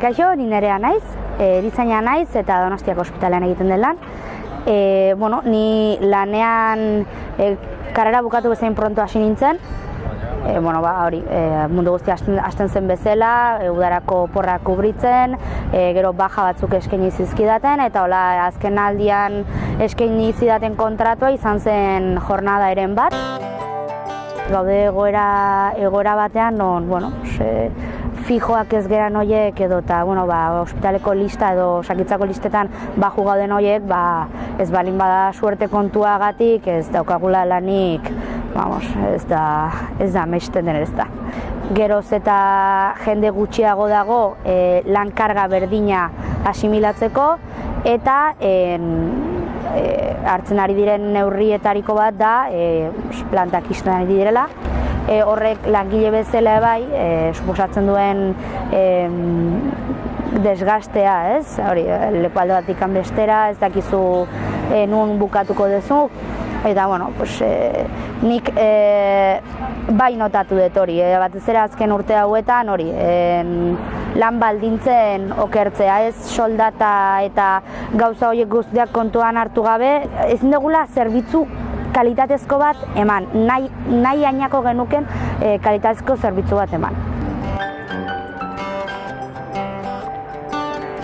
Kaixo, ni nerea naiz, e, erizaina naiz eta Donostiako ospitalean egiten den lan. E, bueno, ni lanean e, karrera bukatu bezain pronto hasi nintzen. E, bueno, ba, hori, e, mundu guztia hasten zen bezala, e, udarako porra kubritzen, e, gero baja batzuk eskaini zizkidaten, eta hola azken aldian eskaini zidaten kontratua izan zen jornada eren bat. Gaude egoera, egoera batean, non, bueno, se, fijoak ez geran hoiek edo eta bueno, ba, ospitaleko lista edo sakitzako listetan baju gauden hoiek ba, ez balin bada suerte kontuagatik ez daukagula lanik vamos, ez da ez da mesten den ez da. Geroz eta jende gutxiago dago e, lan karga berdina asimilatzeko eta en, e, hartzen ari diren neurrietariko bat da e, plantak izten ari direla e, horrek langile bezala bai, e, suposatzen duen e, desgastea, ez? Hori, leku alde bat bestera, ez dakizu e, nun bukatuko duzu, eta, bueno, pues, e, nik e, bai notatu dut hori, e, batez ere azken urte hauetan hori, e, lan baldintzen okertzea, ez? Soldata eta gauza horiek guztiak kontuan hartu gabe, ezin dugula zerbitzu kalitatezko bat eman, nahi, nahi ainako genuken e, kalitatezko zerbitzu bat eman.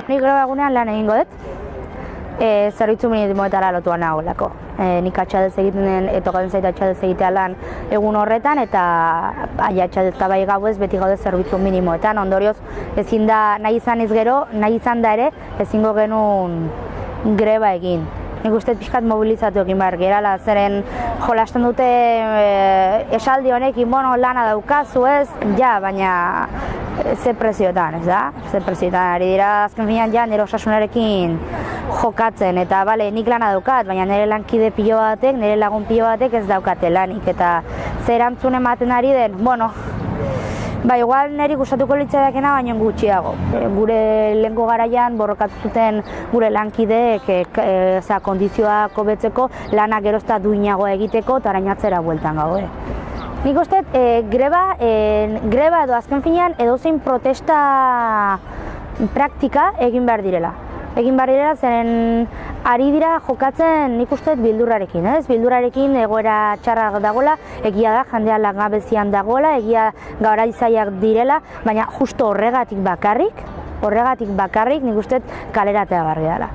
Nik gero egunean lan egingo dut, e, zerbitzu minimoetara lotuan nagolako. E, nik atxadez egiten den, eto gauden zaita atxadez egitea lan egun horretan, eta aia atxadez bai gauez beti gaude zerbitzu minimoetan. Ondorioz, ezin da nahi izan ez gero, nahi izan da ere, ezingo genuen greba egin nik uste pixkat mobilizatu egin behar gerala, zeren jolasten dute e, esaldi honekin, bueno, lana daukazu ez, ja, baina e, ze prezioetan, ez da? Ze prezioetan, ari dira azken finean ja, nire osasunarekin jokatzen, eta bale, nik lana daukat, baina nire lankide pilo batek, nire lagun pilo batek ez daukate lanik, eta zer ematen ari den, bueno, Ba, igual niri gustatuko litzaidakena baino gutxiago. E, gure lehenko garaian borrokatu zuten gure lankideek e, e, kondizioak hobetzeko lanak gerozta duinagoa egiteko eta arainatzera bueltan gau. Eh. Nik uste, e, greba, e, greba edo azken finean edozein protesta praktika egin behar direla egin barri dira, zeren ari dira jokatzen nik uste bildurrarekin, ez? Bildurrarekin egoera txarra dagoela, egia da, jandea langabezian dagoela, egia gaura izaiak direla, baina justo horregatik bakarrik, horregatik bakarrik nik uste kaleratea barri dela.